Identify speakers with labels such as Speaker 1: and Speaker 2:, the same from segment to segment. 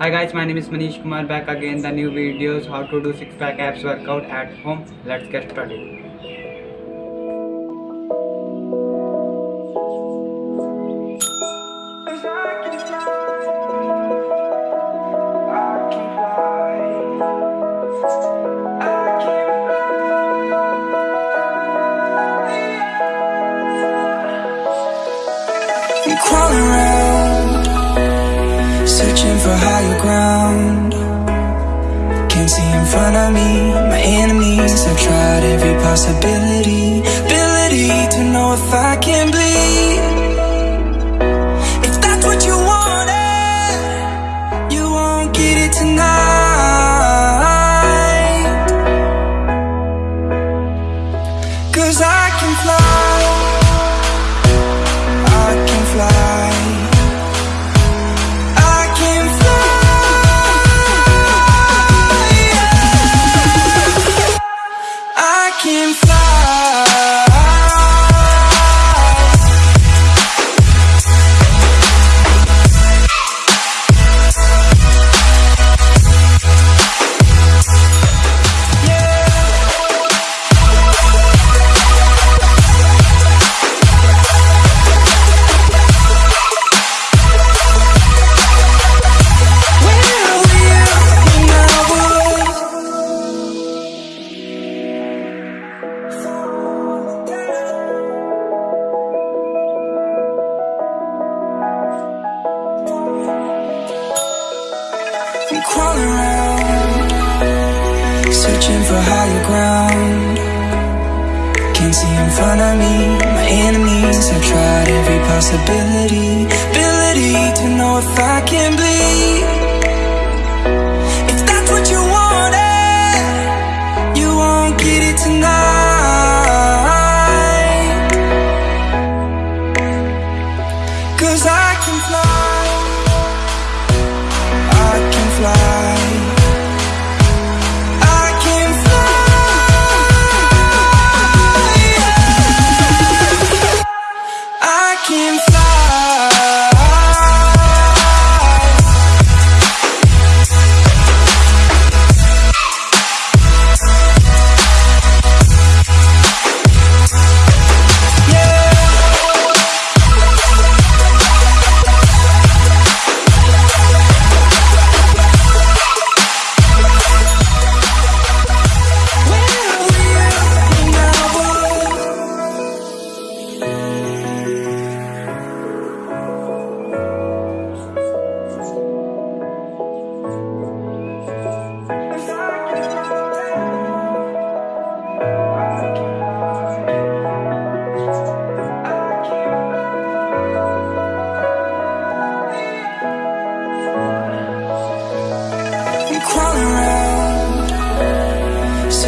Speaker 1: Hi guys, my name is Manish Kumar back again the new videos how to do six pack abs workout at home. Let's get started.
Speaker 2: Crawling around, searching for higher ground. Can't see in front of me, my enemies. I've tried every possibility, ability to know if I can bleed. Higher ground. Can't see in front of me, my enemies. I've tried every possibility, ability to know if I can bleed.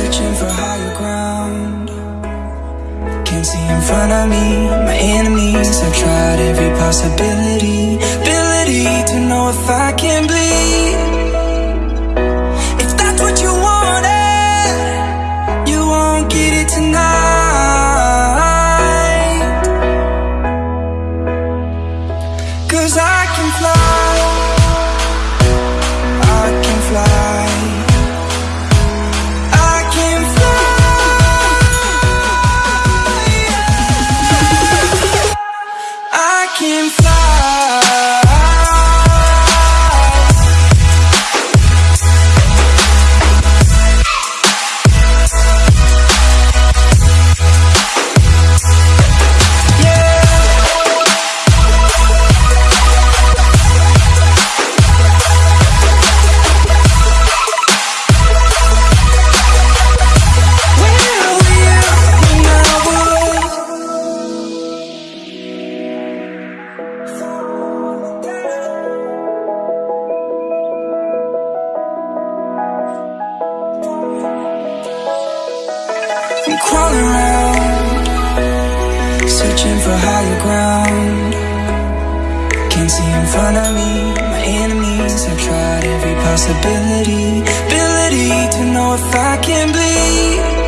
Speaker 2: Searching for higher ground. Can't see in front of me, my enemies. I've tried every possibility, in front of me, my enemies. I've tried every possibility, ability to know if I can bleed.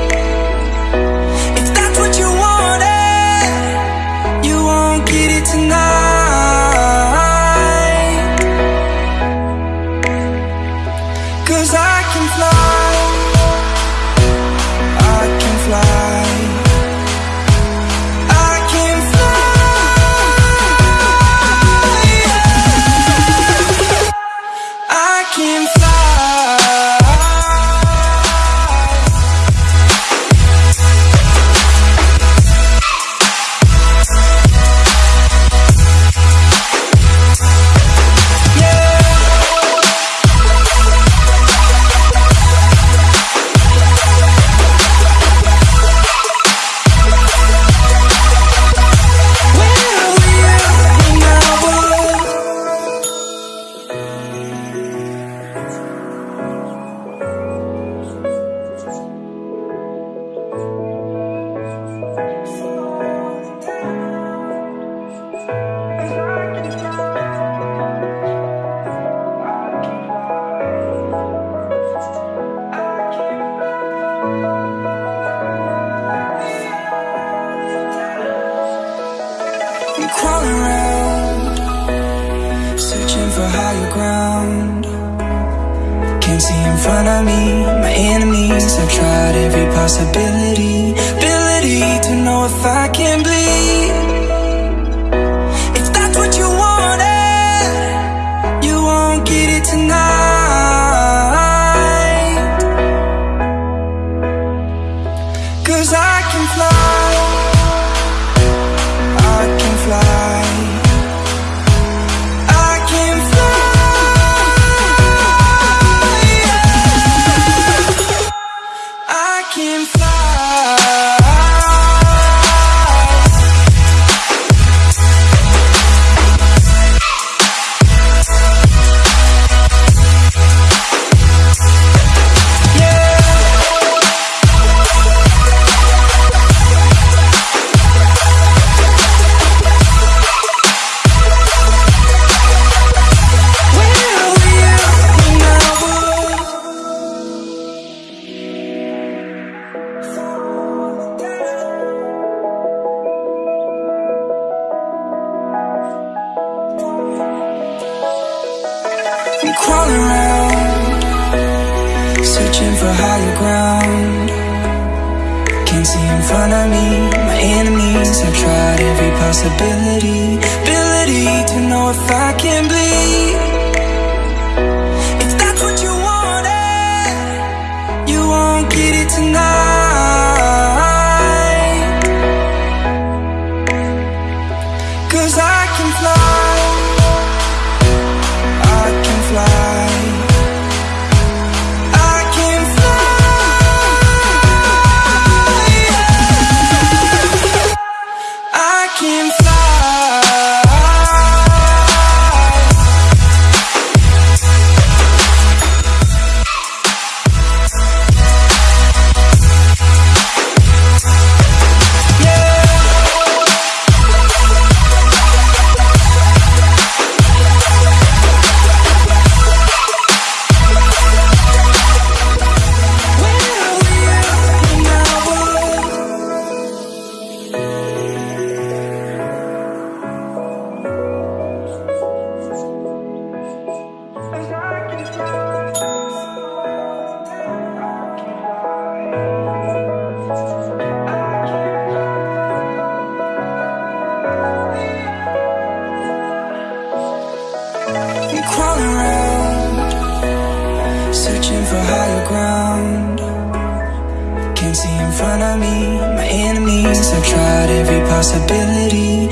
Speaker 2: crawling around Searching for higher ground. Can't see in front of me, my enemies. I've tried every possibility Ability to know if I can believe can fly. crawling around Searching for higher ground. Can't see in front of me, my enemies. I've tried every possibility Ability to know if I can bleed. me, my enemies. I've tried every possibility